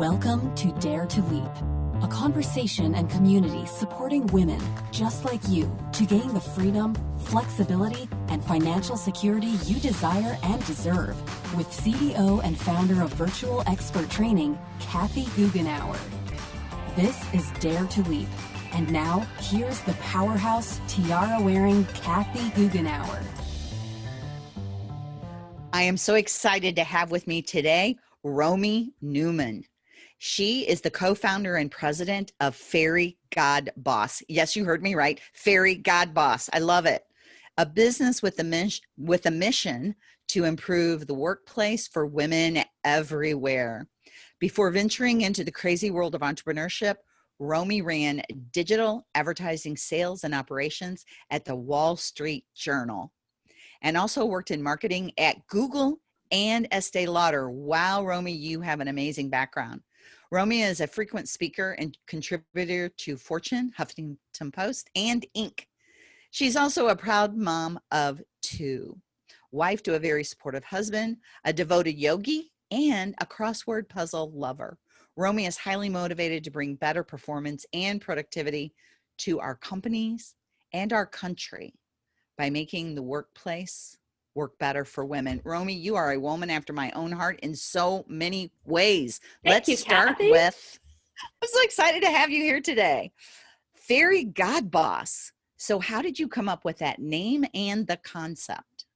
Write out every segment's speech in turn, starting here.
Welcome to Dare to Leap, a conversation and community supporting women just like you to gain the freedom, flexibility, and financial security you desire and deserve with CEO and founder of Virtual Expert Training, Kathy Goughenour. This is Dare to Leap. And now, here's the powerhouse tiara wearing Kathy Goughenour. I am so excited to have with me today Romy Newman. She is the co-founder and president of Fairy God Boss. Yes, you heard me right. Fairy God Boss. I love it. A business with a, mission, with a mission to improve the workplace for women everywhere. Before venturing into the crazy world of entrepreneurship, Romy ran digital advertising sales and operations at the Wall Street Journal and also worked in marketing at Google and Estee Lauder. Wow, Romy, you have an amazing background. Romy is a frequent speaker and contributor to Fortune, Huffington Post, and Inc. She's also a proud mom of two, wife to a very supportive husband, a devoted yogi, and a crossword puzzle lover. Romy is highly motivated to bring better performance and productivity to our companies and our country by making the workplace work better for women. Romy, you are a woman after my own heart in so many ways. Thank Let's you, start Kathy. with, I'm so excited to have you here today. Fairy God Boss. So how did you come up with that name and the concept?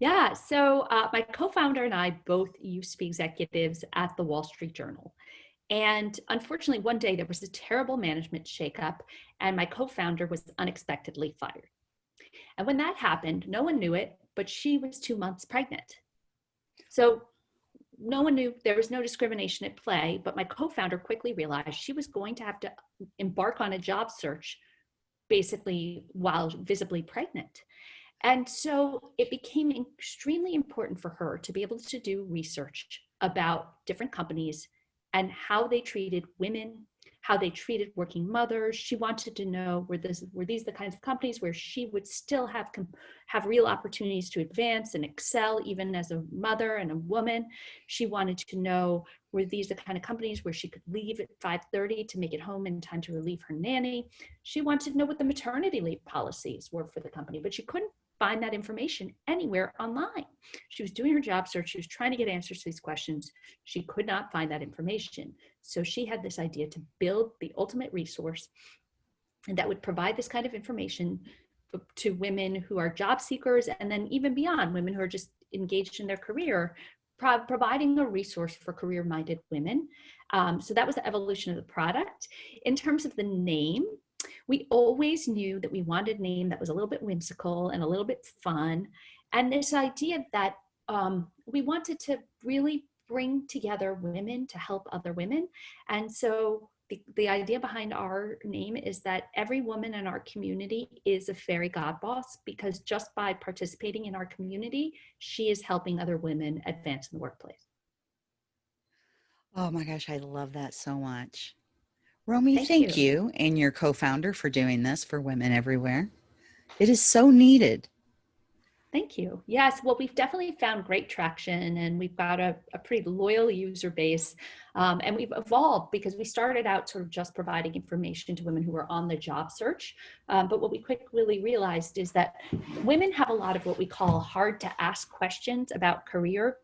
Yeah, so uh, my co-founder and I both used to be executives at the Wall Street Journal. And unfortunately, one day there was a terrible management shakeup and my co-founder was unexpectedly fired. And when that happened, no one knew it, but she was two months pregnant. So no one knew there was no discrimination at play, but my co-founder quickly realized she was going to have to embark on a job search basically while visibly pregnant. And so it became extremely important for her to be able to do research about different companies and how they treated women how they treated working mothers. She wanted to know were this were these the kinds of companies where she would still have have real opportunities to advance and excel even as a mother and a woman. She wanted to know were these the kind of companies where she could leave at 5:30 to make it home in time to relieve her nanny. She wanted to know what the maternity leave policies were for the company, but she couldn't find that information anywhere online. She was doing her job search. She was trying to get answers to these questions. She could not find that information. So she had this idea to build the ultimate resource and that would provide this kind of information to women who are job seekers and then even beyond women who are just engaged in their career pro providing a resource for career-minded women. Um, so that was the evolution of the product. In terms of the name, we always knew that we wanted a name that was a little bit whimsical and a little bit fun. And this idea that um, we wanted to really bring together women to help other women. And so the, the idea behind our name is that every woman in our community is a fairy god boss because just by participating in our community, she is helping other women advance in the workplace. Oh my gosh, I love that so much. Romy, thank, Thank you. you. and your co-founder for doing this for women everywhere. It is so needed. Thank you. Yes, well, we've definitely found great traction and we've got a, a pretty loyal user base. Um, and we've evolved because we started out sort of just providing information to women who are on the job search. Um, but what we quickly realized is that women have a lot of what we call hard to ask questions about career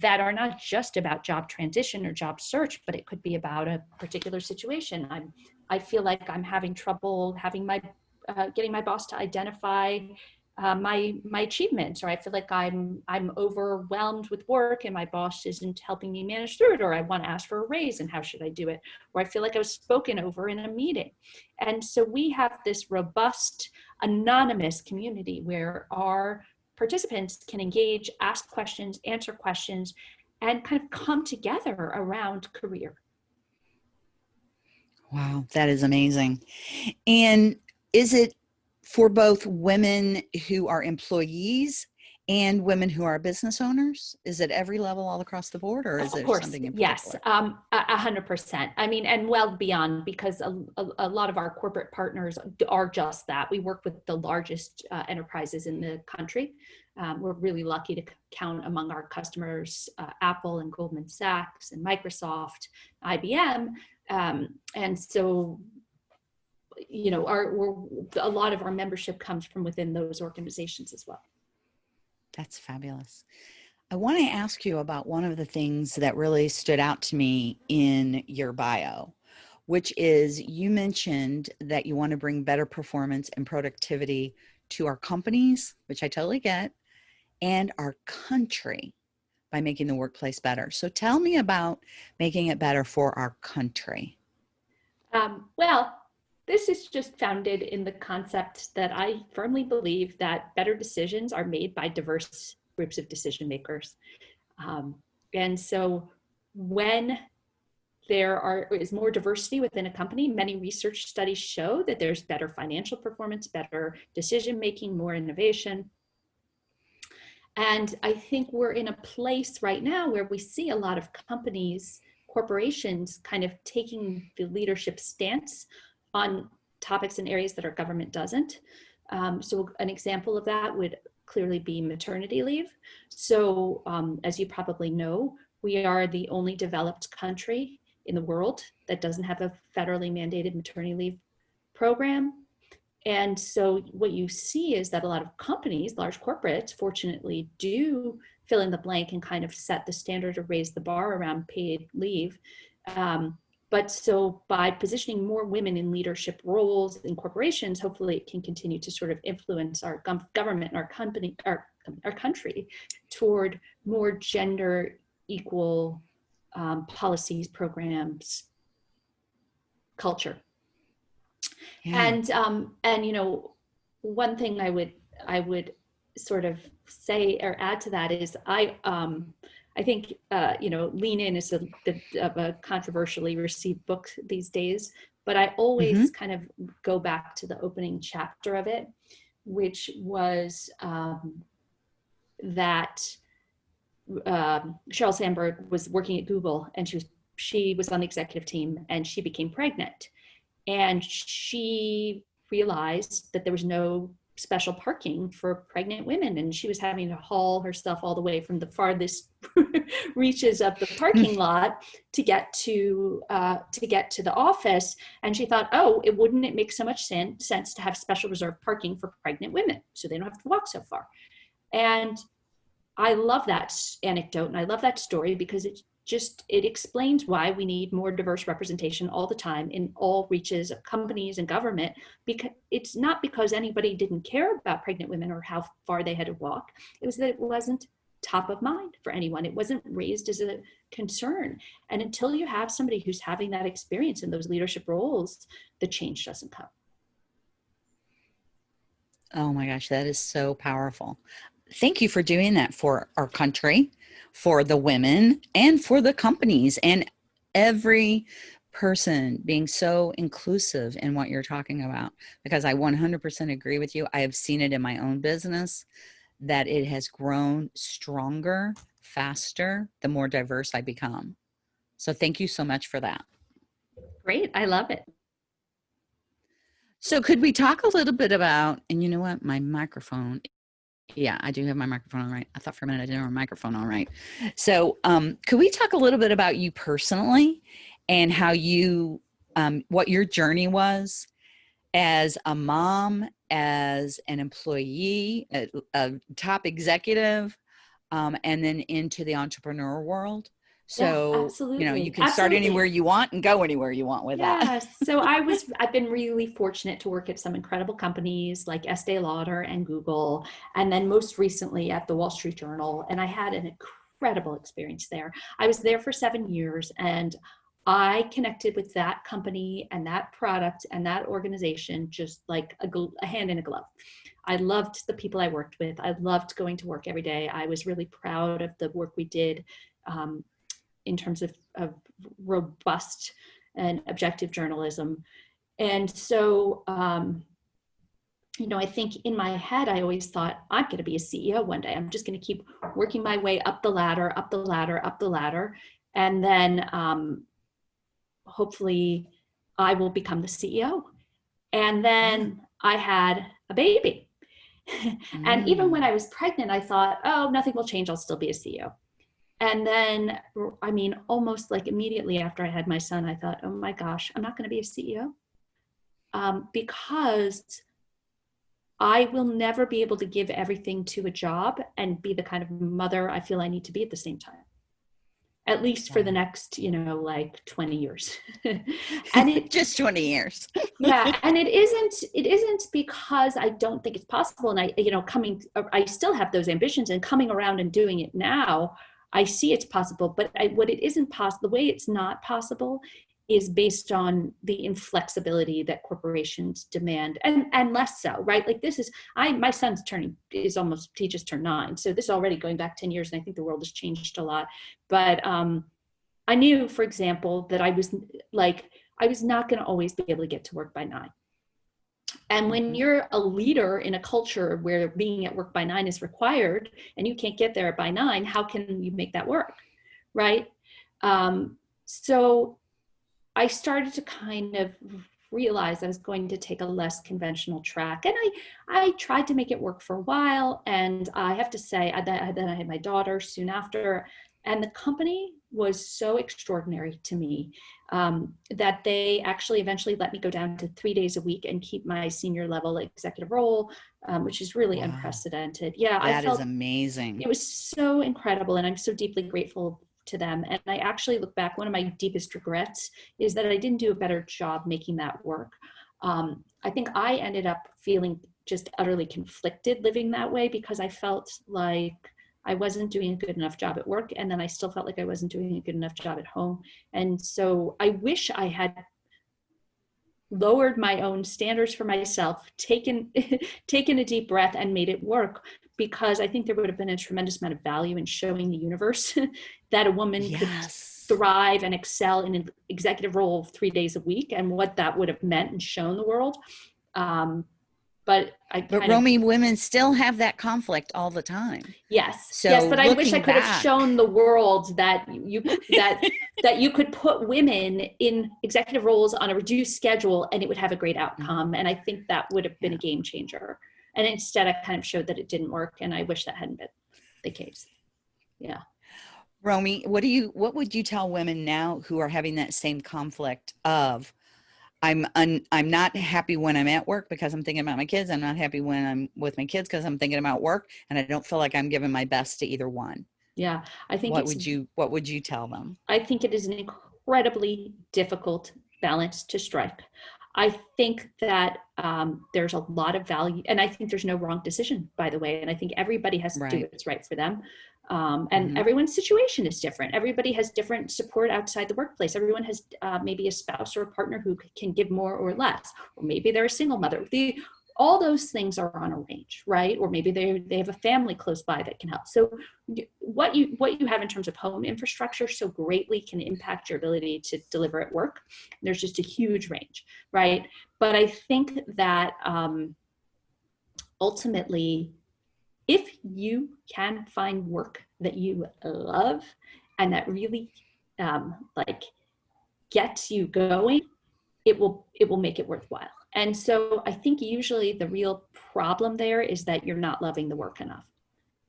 that are not just about job transition or job search, but it could be about a particular situation. I'm, I feel like I'm having trouble having my, uh, getting my boss to identify uh, my my achievements, or I feel like I'm I'm overwhelmed with work and my boss isn't helping me manage through it, or I want to ask for a raise and how should I do it, or I feel like I was spoken over in a meeting, and so we have this robust anonymous community where our participants can engage, ask questions, answer questions, and kind of come together around career. Wow, that is amazing. And is it for both women who are employees and women who are business owners? Is it every level all across the board or is of it course, something in Yes, um, a hundred percent. I mean, and well beyond because a, a, a, lot of our corporate partners are just that. We work with the largest uh, enterprises in the country. Um, we're really lucky to count among our customers uh, Apple and Goldman Sachs and Microsoft, IBM. Um, and so, you know, our, a lot of our membership comes from within those organizations as well. That's fabulous. I want to ask you about one of the things that really stood out to me in your bio, which is you mentioned that you want to bring better performance and productivity to our companies, which I totally get, and our country by making the workplace better. So tell me about making it better for our country. Um, well, this is just founded in the concept that I firmly believe that better decisions are made by diverse groups of decision makers. Um, and so when there are, is more diversity within a company, many research studies show that there's better financial performance, better decision making, more innovation. And I think we're in a place right now where we see a lot of companies, corporations kind of taking the leadership stance on topics and areas that our government doesn't. Um, so an example of that would clearly be maternity leave. So um, as you probably know, we are the only developed country in the world that doesn't have a federally mandated maternity leave program. And so what you see is that a lot of companies, large corporates, fortunately do fill in the blank and kind of set the standard or raise the bar around paid leave. Um, but so by positioning more women in leadership roles in corporations, hopefully it can continue to sort of influence our government and our company, our, our country toward more gender equal um, policies, programs, culture. Yeah. And, um, and, you know, one thing I would, I would sort of say or add to that is I, um, I think, uh, you know, Lean In is a, a, a, controversially received book these days, but I always mm -hmm. kind of go back to the opening chapter of it, which was um, that um, Sheryl Sandberg was working at Google and she was, she was on the executive team and she became pregnant. And she realized that there was no special parking for pregnant women and she was having to haul herself all the way from the farthest reaches of the parking lot to get to uh, to get to the office and she thought oh it wouldn't it make so much sense sense to have special reserved parking for pregnant women so they don't have to walk so far. And I love that anecdote and I love that story because it just it explains why we need more diverse representation all the time in all reaches of companies and government because it's not because anybody didn't care about pregnant women or how far they had to walk. It was that it wasn't top of mind for anyone. It wasn't raised as a concern. And until you have somebody who's having that experience in those leadership roles the change doesn't come. Oh my gosh, that is so powerful. Thank you for doing that for our country for the women and for the companies and every person being so inclusive in what you're talking about because I 100% agree with you. I have seen it in my own business that it has grown stronger, faster, the more diverse I become. So thank you so much for that. Great. I love it. So could we talk a little bit about, and you know what, my microphone yeah, I do have my microphone on right. I thought for a minute I didn't have my microphone on right. So, um, could we talk a little bit about you personally and how you, um, what your journey was as a mom, as an employee, a, a top executive, um, and then into the entrepreneur world? So, yeah, you know, you can absolutely. start anywhere you want and go anywhere you want with yes. that. so I was, I've been really fortunate to work at some incredible companies like Estee Lauder and Google, and then most recently at the Wall Street Journal. And I had an incredible experience there. I was there for seven years and I connected with that company and that product and that organization just like a, a hand in a glove. I loved the people I worked with. I loved going to work every day. I was really proud of the work we did um, in terms of, of robust and objective journalism. And so, um, you know, I think in my head, I always thought, I'm going to be a CEO one day. I'm just going to keep working my way up the ladder, up the ladder, up the ladder. And then um, hopefully I will become the CEO. And then I had a baby. and even when Mm. I was pregnant, I thought, oh, nothing will change. I'll still be a CEO. And then, I mean, almost like immediately after I had my son, I thought, oh my gosh, I'm not going to be a CEO um, because I will never be able to give everything to a job and be the kind of mother I feel I need to be at the same time. At least for the next, you know, like 20 years. and it just 20 years. yeah and it isn't it isn't because i don't think it's possible and i you know coming i still have those ambitions and coming around and doing it now i see it's possible but I, what it isn't possible the way it's not possible is based on the inflexibility that corporations demand and and less so right like this is i my son's turning is almost he just turned nine so this is already going back 10 years and i think the world has changed a lot but um i knew for example that i was like I was not going to always be able to get to work by nine. And when you're a leader in a culture where being at work by nine is required and you can't get there by nine, how can you make that work? Right. Um, so I started to kind of realize I was going to take a less conventional track. And I, I tried to make it work for a while. And I have to say, I, then then I had my daughter soon after. And the company was so extraordinary to me um, that they actually eventually let me go down to three days a week and keep my senior level executive role, um, which is really Wow. unprecedented. Yeah, I That is amazing. it was so incredible and i'm so deeply grateful to them and i actually look back one of my deepest regrets is that i didn't do a better job making that work um, i think i ended up feeling just utterly conflicted living that way because i felt like i wasn't doing a good enough job at work and then i still felt like i wasn't doing a good enough job at home and so i wish i had lowered my own standards for myself taken taken a deep breath and made it work because I think there would have been a tremendous amount of value in showing the universe that a woman could thrive and excel in an executive role three days a week and what that would have meant and shown the world. Um, but I But kind of, Romy, women still have that conflict all the time. yes, So yes, but I wish I could have shown the world that you that that you could put women in executive roles on a reduced schedule and it would have a great mm-hmm. outcome. And I think that would have been a game changer. And instead, I kind of showed that it didn't work, and I wish that hadn't been the case. Yeah. Romy, what do you what would you tell women now who are having that same conflict of I'm un, I'm not happy when I'm at work because I'm thinking about my kids. I'm not happy when I'm with my kids because I'm thinking about work and I don't feel like I'm giving my best to either one. Yeah, I think What would you what would you tell them? I think it is an incredibly difficult balance to strike. I think that um, there's a lot of value, and I think there's no wrong decision, by the way. And I think everybody has to do what's right for them. Um, and Mhm. everyone's situation is different. Everybody has different support outside the workplace. Everyone has uh, maybe a spouse or a partner who can give more or less, or maybe they're a single mother. The, all those things are on a range, right? Or maybe they they have a family close by that can help. So what you what you have in terms of home infrastructure so greatly can impact your ability to deliver at work. There's just a huge range, right? But I think that um, ultimately, you can find work that you love and that really um, like gets you going, it will it will make it worthwhile. And so I think usually the real problem there is that you're not loving the work enough.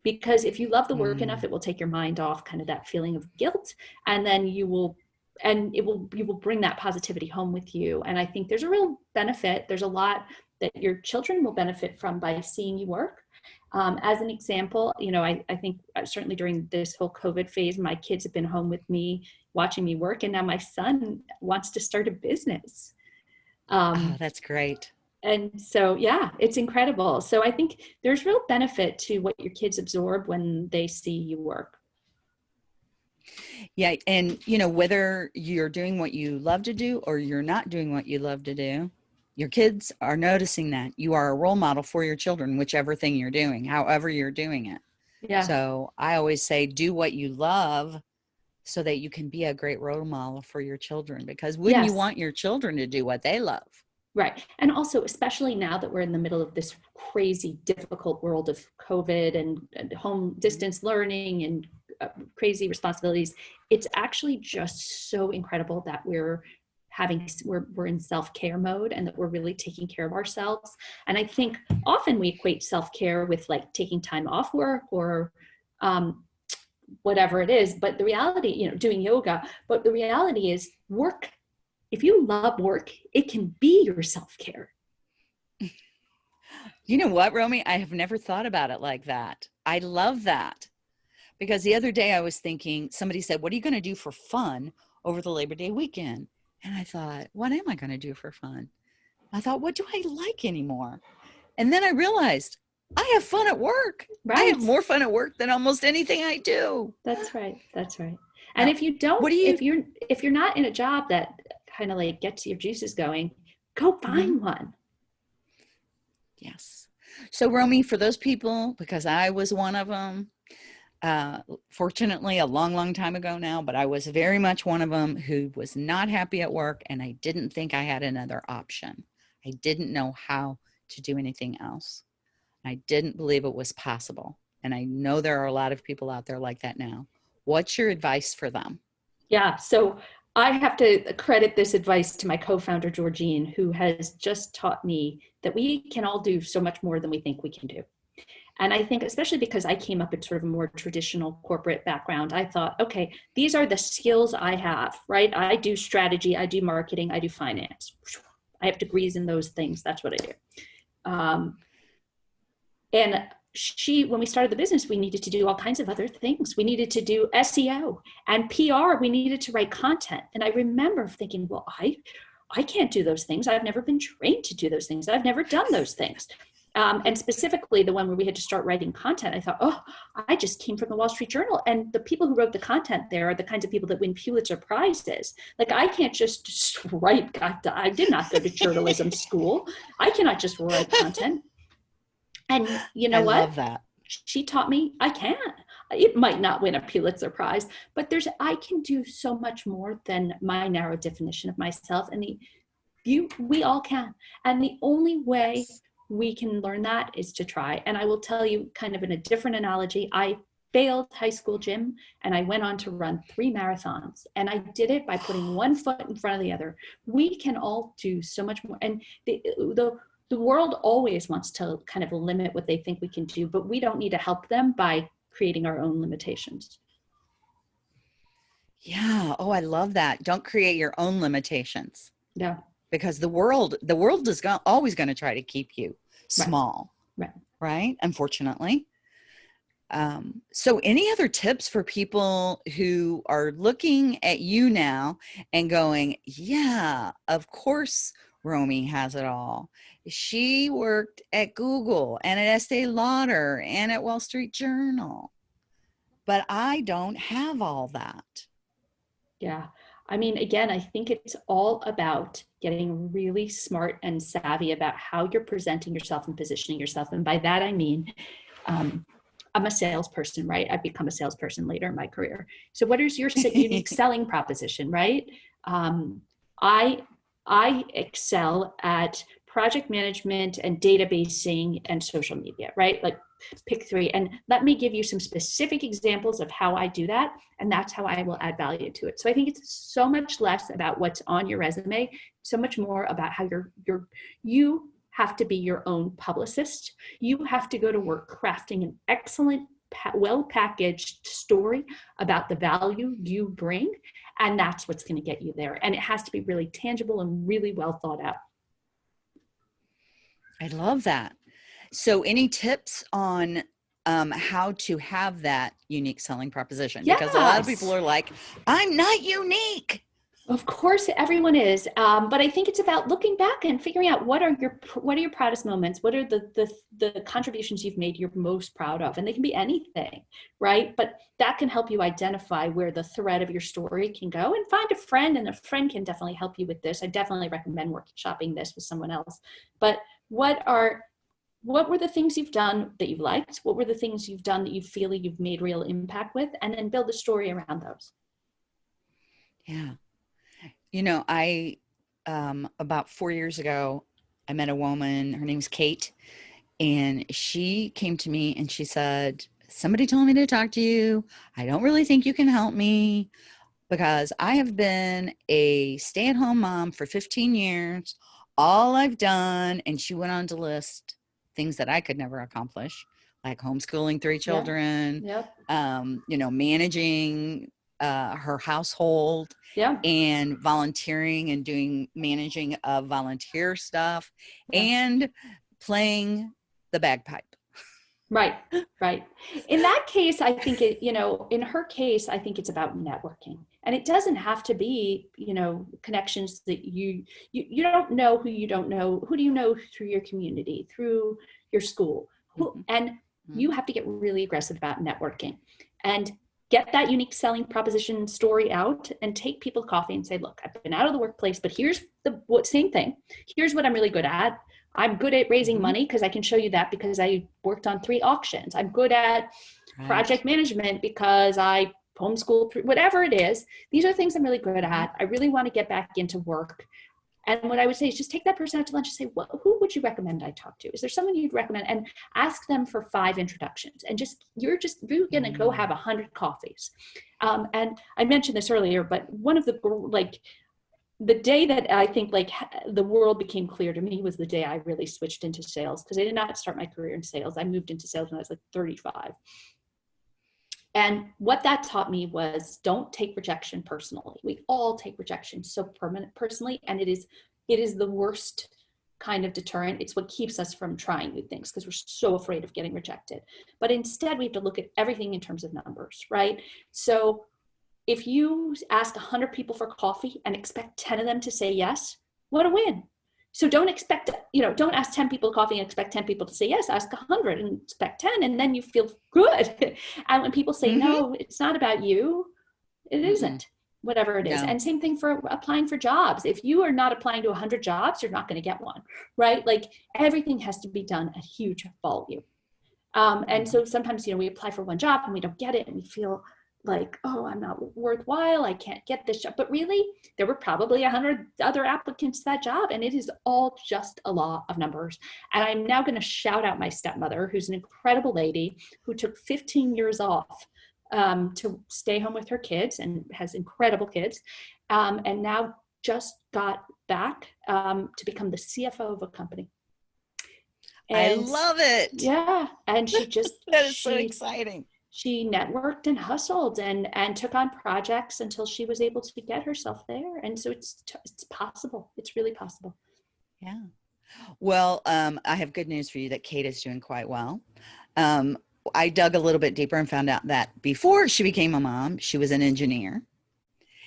Because if you love the work Mm. enough, it will take your mind off kind of that feeling of guilt, and then you will and it will you will bring that positivity home with you. And I think there's a real benefit. There's a lot that your children will benefit from by seeing you work. Um, as an example, you know, I, I think uh, certainly during this whole COVID phase, my kids have been home with me watching me work, and now my son wants to start a business. Um, Oh, that's great. and so, yeah, it's incredible. So I think there's real benefit to what your kids absorb when they see you work. Yeah, and you know whether you're doing what you love to do or you're not doing what you love to do, your kids are noticing that you are a role model for your children, whichever thing you're doing, however you're doing it. Yeah. So I always say, do what you love, so that you can be a great role model for your children. Because wouldn't you want your children to do what they love? Right. And also, especially now that we're in the middle of this crazy, difficult world of COVID and, and home distance learning and uh, crazy responsibilities, it's actually just so incredible that we're having we're, we're in self-care mode and that we're really taking care of ourselves. And i think often we equate self-care with like taking time off work or um, whatever it is but the reality you know doing yoga but the reality is work if you love work it can be your self-care. You know what romy i have never thought about it like that. I love that. Because the other day i was thinking somebody said what are you going to do for fun over the labor day weekend and I thought, what am I going to do for fun? I thought, what do I like anymore? And then I realized I have fun at work. Right. I have more fun at work than almost anything I do. That's right. That's right. And if you don't, what do you, if you're, if you're not in a job that kind of like gets your juices going, go mm-hmm. find one. Yes. So Romy, for those people, because I was one of them, uh, fortunately a long, long time ago now, but I was very much one of them who was not happy at work and I didn't think I had another option. I didn't know how to do anything else. I didn't believe it was possible. And I know there are a lot of people out there like that now. What's your advice for them? Yeah, so I have to credit this advice to my co-founder, Georgene, who has just taught me that we can all do so much more than we think we can do. And I think, especially because I came up in sort of a more traditional corporate background, I thought, okay, these are the skills I have, right? I do strategy, I do marketing, I do finance. I have degrees in those things. That's what I do. Um, and she, when we started the business, we needed to do all kinds of other things. We needed to do SEO and PR. We needed to write content. And I remember thinking, well, I, I can't do those things. I've never been trained to do those things. I've never done those things. Um, and specifically the one where we had to start writing content, I thought, oh, I just came from the Wall Street Journal. And the people who wrote the content there are the kinds of people that win Pulitzer Prizes. Like I can't just, just write, I did not go to journalism school. I cannot just write content. And you know I what? love that. She taught me I can. It might not win a Pulitzer Prize, but there's I can do so much more than my narrow definition of myself. And the you we all can. And the only way we can learn that is to try. And I will tell you kind of in a different analogy, I failed high school gym and I went on to run three marathons and I did it by putting one foot in front of the other. We can all do so much more. And the, the, the world always wants to kind of limit what they think we can do, but we don't need to help them by creating our own limitations. Yeah. Oh, I love that. Don't create your own limitations. Yeah because the world the world is go- always going to try to keep you small. Right right, right? unfortunately. Um, so any other tips for people who are looking at you now and going yeah of course romy has it all. She worked at google and at estee lauder and at wall street journal but i don't have all that. Yeah I mean, again, I think it's all about getting really smart and savvy about how you're presenting yourself and positioning yourself. And by that, I mean, um, I'm a salesperson, right? I've become a salesperson later in my career. So what is your unique selling proposition, right? Um, I, I excel at project management and databasing and social media, right? Like pick three. And let me give you some specific examples of how I do that. And that's how I will add value to it. So I think it's so much less about what's on your resume, so much more about how you're, you're you have to be your own publicist. You have to go to work crafting an excellent, well-packaged story about the value you bring. And that's what's going to get you there. And it has to be really tangible and really well thought out. I love that. So any tips on um, how to have that unique selling proposition? Yes. Because a lot of people are like, I'm not unique. Of course, everyone is, um, but I think it's about looking back and figuring out what are your what are your proudest moments. What are the the the contributions you've made you're most proud of, and they can be anything, right? But that can help you identify where the thread of your story can go, and find a friend, and a friend can definitely help you with this. I definitely recommend workshopping this with someone else. But what are what were the things you've done that you've liked? What were the things you've done that you feel you've made real impact with? And then build a story around those. Yeah. You know, I, um, about four years ago, I met a woman, her name's Kate, and she came to me and she said, somebody told me to talk to you. I don't really think you can help me. because I have been a stay at home mom for 15 years. All I've done, and she went on to list things that I could never accomplish, like homeschooling three children, Yep. um, you know, managing uh, her household Yeah. and volunteering and doing managing of volunteer stuff Yeah. and playing the bagpipe. Right, right. In that case, I think it, you know, in her case, I think it's about networking. And it doesn't have to be, you know, connections that you you you don't know who you don't know. Who do you know through your community, through your school? Who, Mhm. and you have to get really aggressive about networking and get that unique selling proposition story out and take people coffee and say, look, I've been out of the workplace, but here's the what same thing. Here's what I'm really good at. I'm good at raising Mhm. money because I can show you that because I worked on three auctions. I'm good at Right. project management because I homeschool, thr- whatever it is. These are things I'm really good at. I really want to get back into work. And what I would say is just take that person out to lunch and say, well, who would you recommend I talk to? Is there someone you'd recommend? And ask them for five introductions. And just, you're just, you're going to go Mm. have a hundred coffees. Um, and I mentioned this earlier, but one of the, like, the day that I think like the world became clear to me was the day I really switched into sales because I did not start my career in sales. I moved into sales when I was like 35. And what that taught me was don't take rejection personally. We all take rejection so permanent personally, and it is it is the worst kind of deterrent. It's what keeps us from trying new things because we're so afraid of getting rejected. But instead, we have to look at everything in terms of numbers, right? So if you ask 100 people for coffee and expect 10 of them to say yes, what a win. So don't expect, you know, don't ask 10 people coffee and expect 10 people to say yes, ask 100 and expect 10 and then you feel good. and when people say Mhm. no, it's not about you, it Mhm. isn't whatever it is. No. And same thing for applying for jobs. If you are not applying to 100 jobs, you're not going to get one, right? Like everything has to be done at huge volume. Um, and so sometimes, you know, we apply for one job and we don't get it and we feel like, oh, I'm not worthwhile. I can't get this job. But really, there were probably a hundred other applicants to that job. And it is all just a law of numbers. And I'm now going to shout out my stepmother, who's an incredible lady who took 15 years off um, to stay home with her kids and has incredible kids. Um, and now just got back um, to become the CFO of a company. I love it. Yeah. And she just, That is so exciting. She networked and hustled and and took on projects until she was able to get herself there and so it's it's possible it's really possible Yeah. Well, um, I have good news for you that Kate is doing quite well. Um, I dug a little bit deeper and found out that before she became a mom, she was an engineer.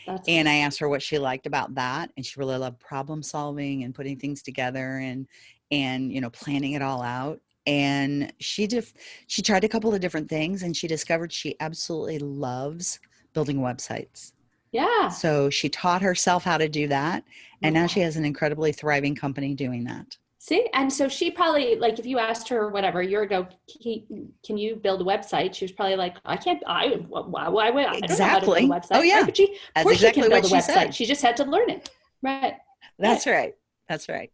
that's And I asked her what she liked about that, and she really loved problem solving and putting things together and and you know planning it all out. And she just she tried a couple of different things, and she discovered she absolutely loves building websites. yeah So she taught herself how to do that, and now she has an incredibly thriving company doing that. see and so she probably like if you asked her whatever a year ago can, you build a website she was probably like i can't i why why would i don't know how to build a website Oh, yeah. Right? but she of course exactly she can build a she website said. she just had to learn it right That's right. That's right.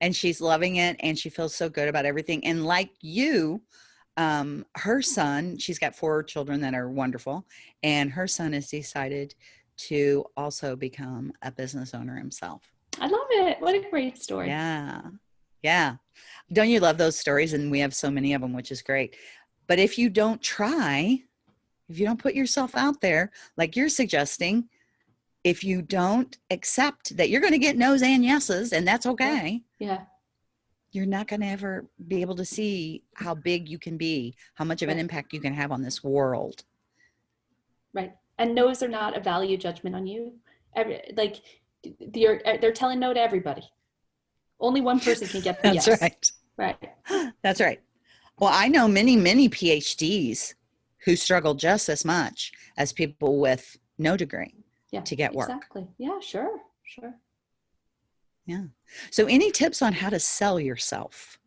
And she's loving it and she feels so good about everything. And like you, um, her son, she's got four children that are wonderful, and her son has decided to also become a business owner himself. i love it what a great story Yeah. Yeah. Don't you love those stories? And we have so many of them, which is great. But if you don't try, if you don't put yourself out there, like you're suggesting, if you don't accept that you're going to get no's and yeses, and that's okay, yeah. You're not going to ever be able to see how big you can be, how much of an impact you can have on this world. right. And no's are not a value judgment on you. Every, like they're eh, they're telling no to everybody. Only one person can get the That's yes. right. right. That's right. Well, I know many, many PhDs who struggle just as much as people with no degree yeah to get work. exactly yeah sure sure Yeah. So, any tips on how to sell yourself?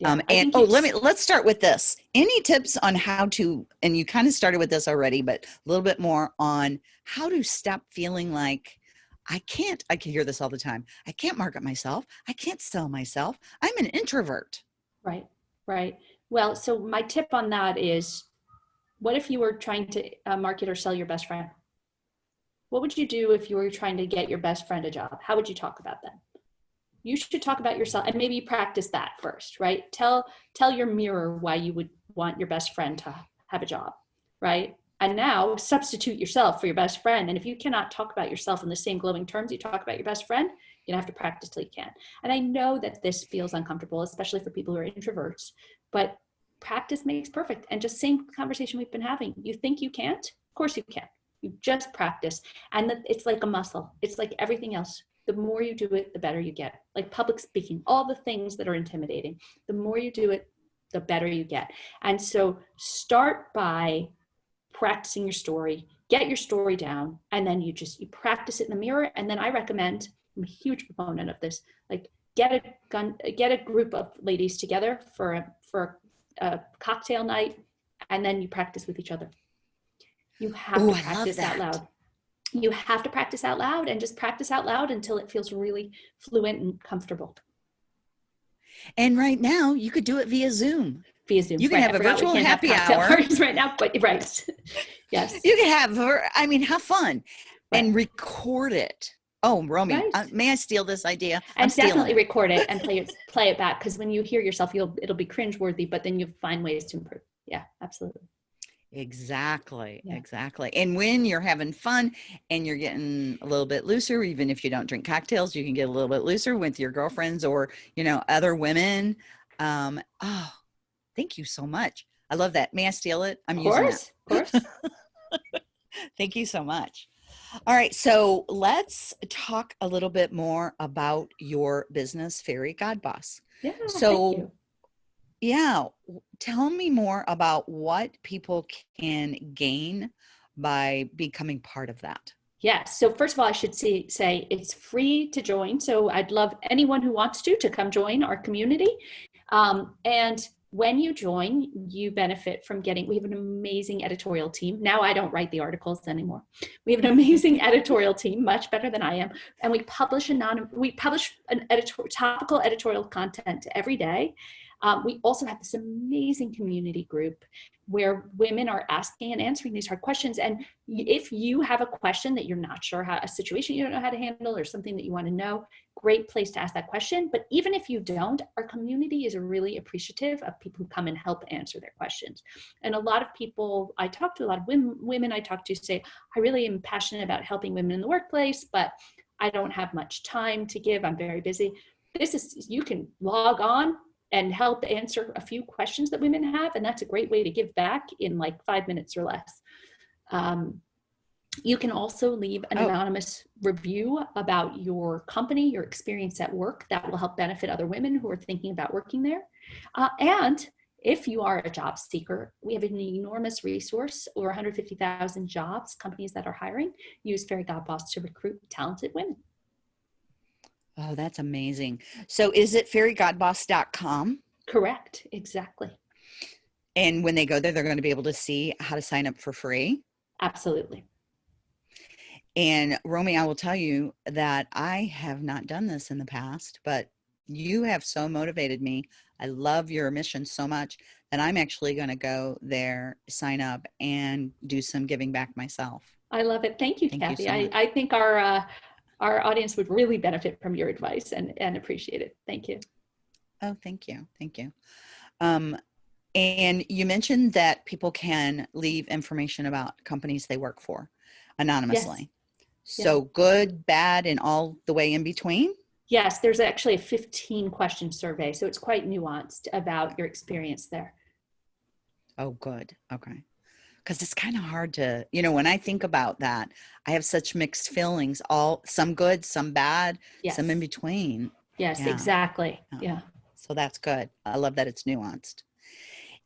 yeah, um, and oh, let me let's start with this. Any tips on how to? And you kind of started with this already, but a little bit more on how to stop feeling like I can't. I can hear this all the time. I can't market myself. I can't sell myself. I'm an introvert. right right well so my tip on that is what if you were trying to uh, market or sell your best friend What would you do if you were trying to get your best friend a job? How would you talk about them? You should talk about yourself and maybe practice that first, right? Tell tell your mirror why you would want your best friend to have a job, right? And now substitute yourself for your best friend. And if you cannot talk about yourself in the same glowing terms you talk about your best friend, you have to practice till you can. And I know that this feels uncomfortable, especially for people who are introverts, but practice makes perfect. And just same conversation we've been having. You think you can't? Of course you can. You just practice. And it's like a muscle. It's like everything else. The more you do it, the better you get. Like public speaking, all the things that are intimidating. The more you do it, the better you get. And so start by practicing your story, get your story down, and then you just you practice it in the mirror. And then I recommend, I'm a huge proponent of this, like get a gun, get a group of ladies together for a, for a cocktail night, and then you practice with each other. You have Ooh, to practice out loud. You have to practice out loud and just practice out loud until it feels really fluent and comfortable. And right now, you could do it via Zoom. Via Zoom. You can right, have a virtual happy hour. Parties right now, but right. yes. You can have, I mean, have fun right. and record it. Oh, Romy, right. uh, may I steal this idea? And I'm definitely it. record it and play it, play it back because when you hear yourself, you'll it'll be cringeworthy, but then you'll find ways to improve. Yeah, absolutely. Exactly, yeah. exactly. And when you're having fun and you're getting a little bit looser, even if you don't drink cocktails, you can get a little bit looser with your girlfriends or, you know, other women. Um, oh, thank you so much. I love that. May I steal it? I'm of course, using it. Of course. thank you so much. All right, so let's talk a little bit more about your business, Fairy God Boss. Yeah, so yeah. Tell me more about what people can gain by becoming part of that. Yes. So first of all, I should say, say it's free to join. So I'd love anyone who wants to to come join our community. Um, and when you join, you benefit from getting, we have an amazing editorial team. Now I don't write the articles anymore. We have an amazing editorial team, much better than I am. And we publish a non, we publish an editor, topical editorial content every day. Um, we also have this amazing community group where women are asking and answering these hard questions. And if you have a question that you're not sure how, a situation you don't know how to handle or something that you want to know, great place to ask that question. But even if you don't, our community is really appreciative of people who come and help answer their questions. And a lot of people I talk to, a lot of women, women I talk to say, I really am passionate about helping women in the workplace, but I don't have much time to give. I'm very busy. This is, you can log on, and help answer a few questions that women have. And that's a great way to give back in like five minutes or less. Um, you can also leave an oh. anonymous review about your company, your experience at work. That will help benefit other women who are thinking about working there. Uh, and if you are a job seeker, we have an enormous resource, over 150,000 jobs, companies that are hiring, use Fairy God Boss to recruit talented women. Oh, that's amazing. So is it fairygodboss.com? Correct. Exactly. And when they go there, they're going to be able to see how to sign up for free. Absolutely. And Romy, I will tell you that I have not done this in the past, but you have so motivated me. I love your mission so much that I'm actually going to go there, sign up, and do some giving back myself. I love it. Thank you, Thank Kathy. You so I, I think our uh, our audience would really benefit from your advice and, and appreciate it. Thank you. Oh, thank you. Thank you. Um, and you mentioned that people can leave information about companies they work for anonymously. Yes. So yeah. good, bad, and all the way in between? Yes, there's actually a 15 question survey. So it's quite nuanced about your experience there. Oh, good. Okay because it's kind of hard to you know when i think about that i have such mixed feelings all some good some bad yes. some in between yes yeah. exactly yeah. yeah so that's good i love that it's nuanced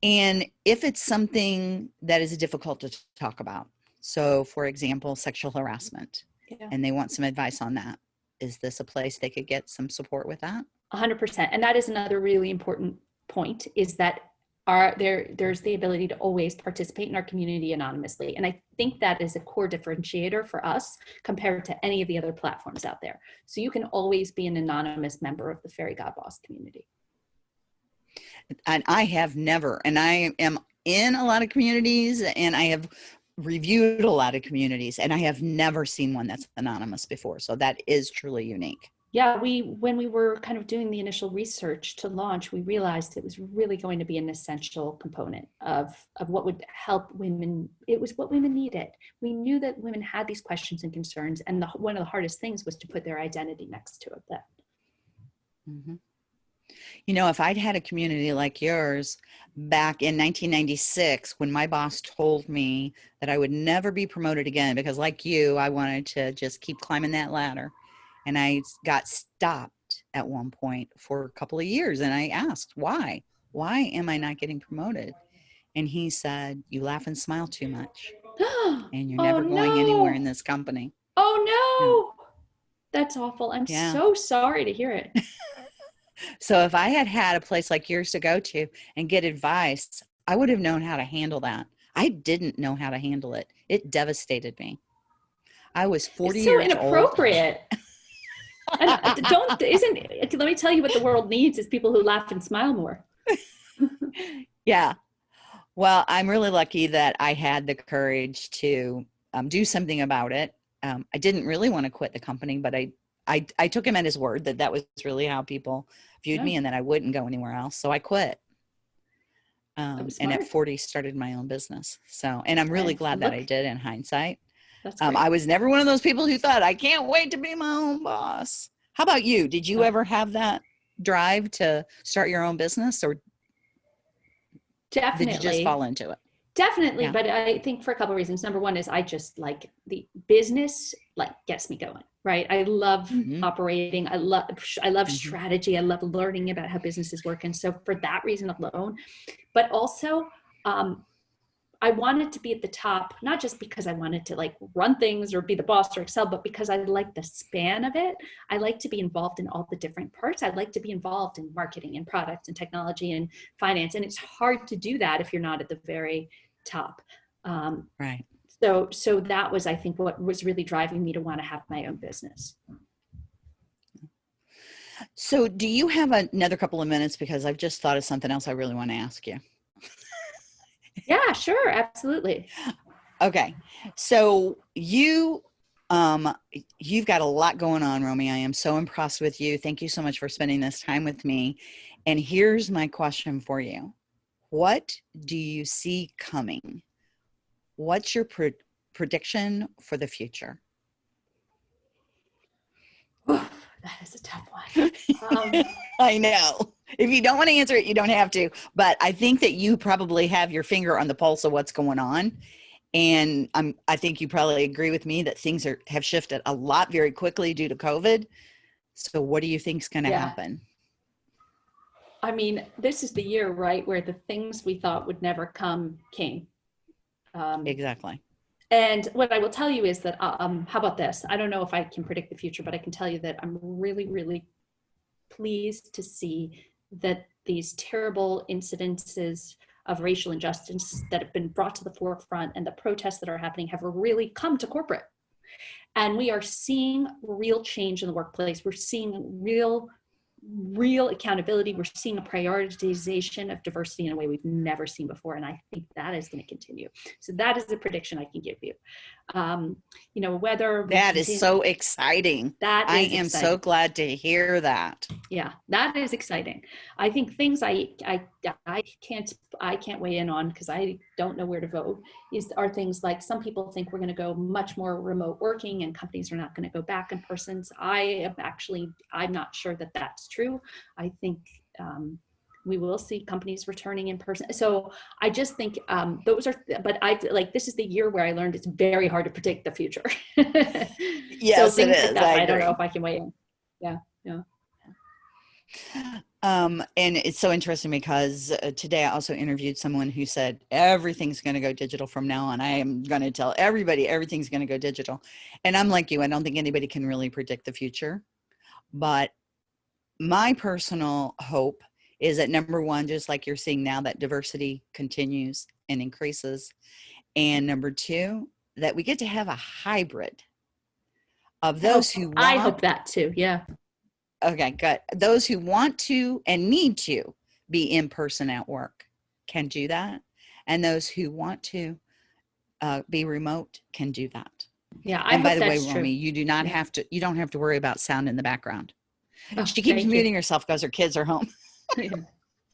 and if it's something that is difficult to talk about so for example sexual harassment yeah. and they want some advice on that is this a place they could get some support with that 100% and that is another really important point is that are there there's the ability to always participate in our community anonymously and i think that is a core differentiator for us compared to any of the other platforms out there so you can always be an anonymous member of the fairy god boss community and i have never and i am in a lot of communities and i have reviewed a lot of communities and I have never seen one that's anonymous before. So that is truly unique. Yeah, we when we were kind of doing the initial research to launch, we realized it was really going to be an essential component of of what would help women. It was what women needed. We knew that women had these questions and concerns, and the, one of the hardest things was to put their identity next to it. Mm-hmm. You know, if I'd had a community like yours back in 1996, when my boss told me that I would never be promoted again, because like you, I wanted to just keep climbing that ladder. And I got stopped at one point for a couple of years. And I asked, why? Why am I not getting promoted? And he said, You laugh and smile too much. And you're oh, never oh, going no. anywhere in this company. Oh, no. That's awful. I'm yeah. so sorry to hear it. so if I had had a place like yours to go to and get advice, I would have known how to handle that. I didn't know how to handle it. It devastated me. I was 40 it's so years inappropriate. and uh, don't isn't let me tell you what the world needs is people who laugh and smile more. yeah. Well, I'm really lucky that I had the courage to um, do something about it. Um, I didn't really want to quit the company, but I, I, I took him at his word that that was really how people viewed yeah. me and that I wouldn't go anywhere else. So I quit. Um, and at 40 started my own business. So, and I'm really glad look, that I did in hindsight. Um, I was never one of those people who thought I can't wait to be my own boss. How about you? Did you ever have that drive to start your own business or Definitely. did you just fall into it? Definitely, yeah. but I think for a couple of reasons. Number one is I just like the business like gets me going, right? I love mm-hmm. operating. I love I love mm-hmm. strategy. I love learning about how businesses work, and so for that reason alone, but also um, I wanted to be at the top, not just because I wanted to like run things or be the boss or excel, but because I like the span of it. I like to be involved in all the different parts. I'd like to be involved in marketing and product and technology and finance. And it's hard to do that if you're not at the very top. Um, right. So, so that was, I think, what was really driving me to want to have my own business. So, do you have another couple of minutes? Because I've just thought of something else I really want to ask you. Yeah, sure, absolutely. Okay, so you um you've got a lot going on romy i am so impressed with you thank you so much for spending this time with me and here's my question for you what do you see coming? What's your pre prediction for the future? that is a tough one. Um, I know. If you don't want to answer it, you don't have to. But I think that you probably have your finger on the pulse of what's going on. And I'm, I think you probably agree with me that things are have shifted a lot very quickly due to COVID. So what do you think is going to yeah. happen? I mean, this is the year, right, where the things we thought would never come came. Um, exactly. And what I will tell you is that, um, how about this? I don't know if I can predict the future, but I can tell you that I'm really, really pleased to see that these terrible incidences of racial injustice that have been brought to the forefront and the protests that are happening have really come to corporate. And we are seeing real change in the workplace. We're seeing real real accountability. We're seeing a prioritization of diversity in a way we've never seen before. And I think that is going to continue. So that is the prediction I can give you. Um, you know, whether that is so exciting. That I am exciting. so glad to hear that. Yeah, that is exciting. I think things I, I, I can't, I can't weigh in on because I don't know where to vote is are things like some people think we're going to go much more remote working and companies are not going to go back in persons. I am actually, I'm not sure that that's true. I think um, we will see companies returning in person. So I just think um, those are, but I like this is the year where I learned it's very hard to predict the future. yes, so it is. Like I, I don't know if I can weigh in. Yeah, yeah. Um, and it's so interesting because uh, today I also interviewed someone who said everything's going to go digital from now on. I am going to tell everybody everything's going to go digital. And I'm like you, I don't think anybody can really predict the future. But my personal hope is that number one, just like you're seeing now, that diversity continues and increases. And number two, that we get to have a hybrid of those who want, I hope that too. Yeah. Okay, good. Those who want to and need to be in person at work can do that. And those who want to uh, be remote can do that. Yeah, I and by the way, Romy, you do not Yeah. have to. You don't have to worry about sound in the background. Oh, she keeps thank you. muting herself because her kids are home.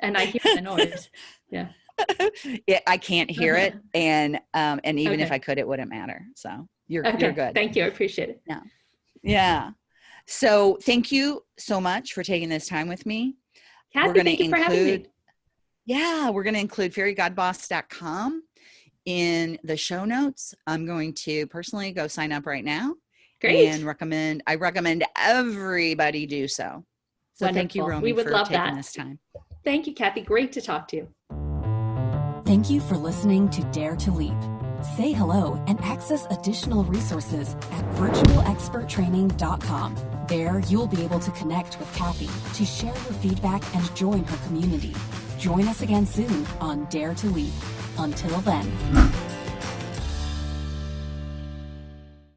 and I hear the noise. Yeah. yeah, I can't hear it, and um, and even if I could, it wouldn't matter. So you're Okay. you're good. Thank you. I appreciate it. Yeah. Yeah. So thank you so much for taking this time with me. Kathy, gonna thank you for having me. Yeah, we're going to include fairygodboss.com in the show notes. I'm going to personally go sign up right now Great. and recommend I recommend everybody do so. So thank you, Wonderful. Romy, We would for love taking that. this time. Thank you, Kathy. Great to talk to you. Thank you for listening to Dare to Leap. Say hello and access additional resources at virtualexperttraining.com. There, you'll be able to connect with Kathy to share your feedback and join her community. Join us again soon on Dare to Leap. Until then.